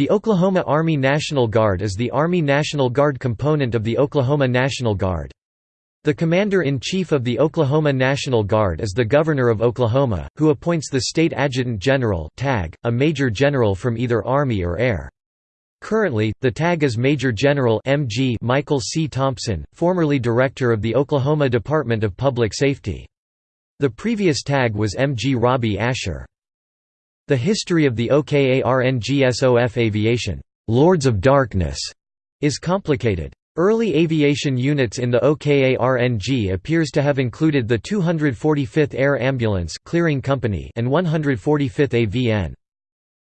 The Oklahoma Army National Guard is the Army National Guard component of the Oklahoma National Guard. The Commander-in-Chief of the Oklahoma National Guard is the Governor of Oklahoma, who appoints the State Adjutant General (TAG), a Major General from either Army or Air. Currently, the TAG is Major General MG Michael C. Thompson, formerly Director of the Oklahoma Department of Public Safety. The previous TAG was MG Robbie Asbell. The history of the OKARNGSOF aviation Lords of Darkness is complicated. Early aviation units in the OKARNG appears to have included the 245th Air Ambulance Clearing Company and 145th AVN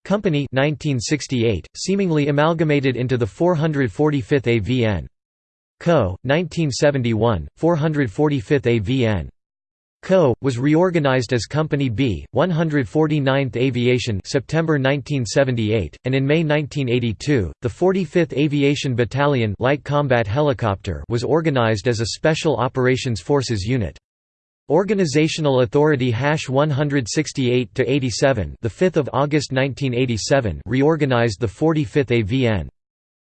Company 1968, seemingly amalgamated into the 445th AVN Co. 1971, 445th AVN Co. was reorganized as Company B, 149th Aviation September 1978, and in May 1982, the 45th Aviation Battalion Light Combat Helicopter was organized as a Special Operations Forces unit. Organizational Authority Hash 168 to 87, the 5th of August 1987, reorganized the 45th AVN.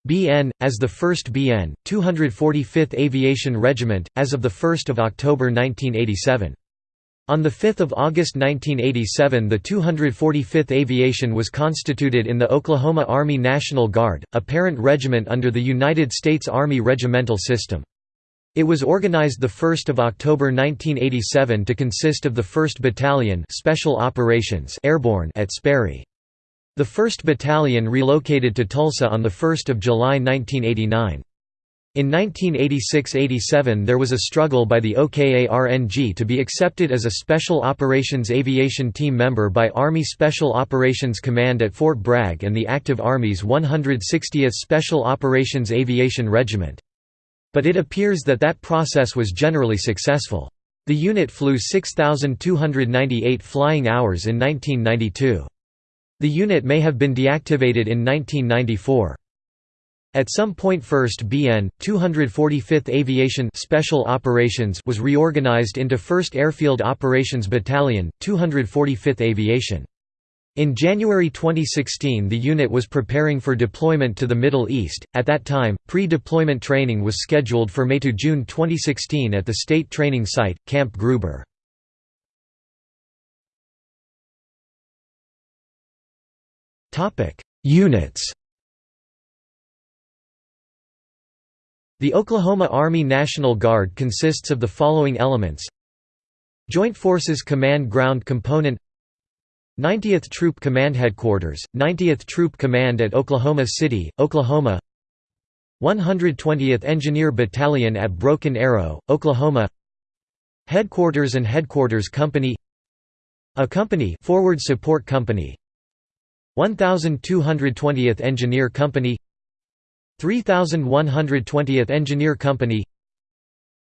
BN, as the 1st BN, 245th Aviation Regiment, as of 1 October 1987. On 5 August 1987 the 245th Aviation was constituted in the Oklahoma Army National Guard, a parent regiment under the United States Army regimental system. It was organized 1 October 1987 to consist of the 1st Battalion Special Operations Airborne at Sperry. The 1st Battalion relocated to Tulsa on 1 July 1989. In 1986–87 there was a struggle by the OKARNG to be accepted as a Special Operations Aviation Team member by Army Special Operations Command at Fort Bragg and the Active Army's 160th Special Operations Aviation Regiment. But it appears that that process was generally successful. The unit flew 6,298 flying hours in 1992. The unit may have been deactivated in 1994. At some point 1st BN, 245th Aviation Special Operations was reorganized into 1st Airfield Operations Battalion, 245th Aviation. In January 2016 the unit was preparing for deployment to the Middle East, at that time, pre-deployment training was scheduled for May to June 2016 at the state training site, Camp Gruber. Units. The Oklahoma Army National Guard consists of the following elements. Joint Forces Command Ground Component. 90th Troop Command Headquarters, 90th Troop Command at Oklahoma City, Oklahoma. 120th Engineer Battalion at Broken Arrow, Oklahoma. Headquarters and Headquarters Company. A Company Forward Support Company 1220th Engineer Company 3120th Engineer Company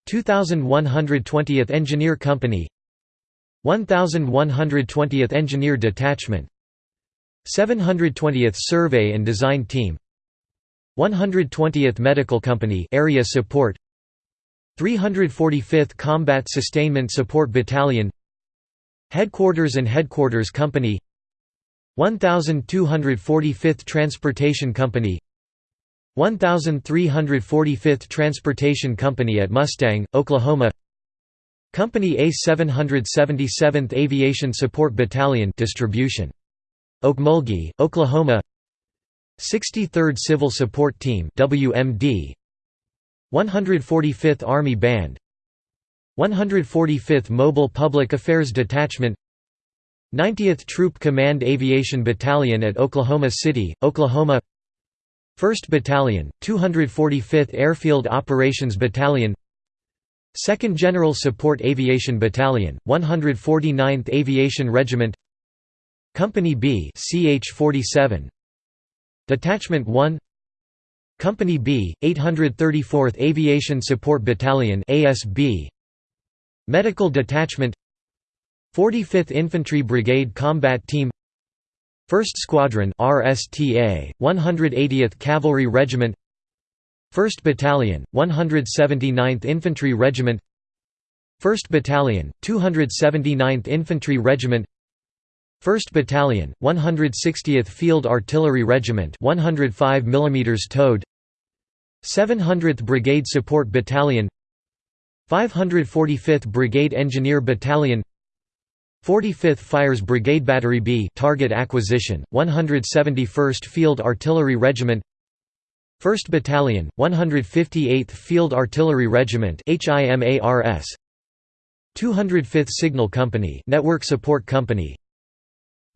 2120th Engineer Company 1120th Engineer Detachment 720th Survey and Design Team 120th Medical Company Area Support 345th Combat Sustainment Support Battalion Headquarters and Headquarters Company 1245th Transportation Company 1345th Transportation Company at Mustang, Oklahoma Company A 777th Aviation Support Battalion distribution. Okmulgee, Oklahoma 63rd Civil Support Team WMD 145th Army Band 145th Mobile Public Affairs Detachment 90th Troop Command Aviation Battalion at Oklahoma City, Oklahoma. 1st Battalion, 245th Airfield Operations Battalion. 2nd General Support Aviation Battalion, 149th Aviation Regiment. Company B CH-47 Detachment 1 Company B, 834th Aviation Support Battalion ASB Medical Detachment 45th Infantry Brigade Combat Team 1st Squadron RSTA 180th Cavalry Regiment 1st Battalion 179th Infantry Regiment 1st Battalion 279th Infantry Regiment 1st Battalion, 160th Field Artillery Regiment 105 mm towed 700th Brigade Support Battalion 545th Brigade Engineer Battalion 45th Fires Brigade Battery B target acquisition 171st Field Artillery Regiment 1st Battalion 158th Field Artillery Regiment HIMARS 205th Signal Company Network Support Company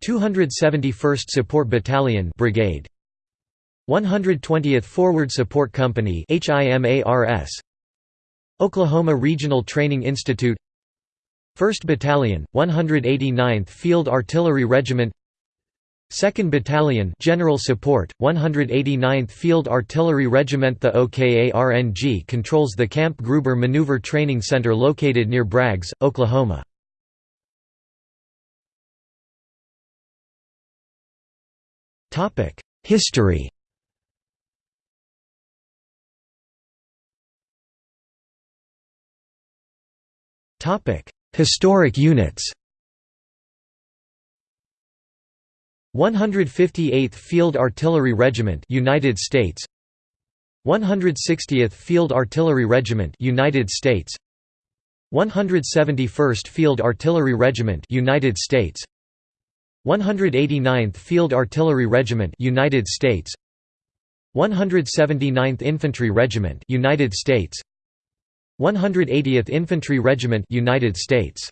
271st Support Battalion Brigade 120th Forward Support Company HIMARS Oklahoma Regional Training Institute 1st Battalion 189th Field Artillery Regiment. 2nd Battalion General Support 189th Field Artillery Regiment. The OKARNG controls the Camp Gruber Maneuver Training Center located near Braggs, Oklahoma. History Historic units. 158th Field Artillery Regiment United States. 160th Field Artillery Regiment United States. 171st Field Artillery Regiment United States. 189th Field Artillery Regiment United States. 179th Infantry Regiment United States 180th Infantry Regiment United States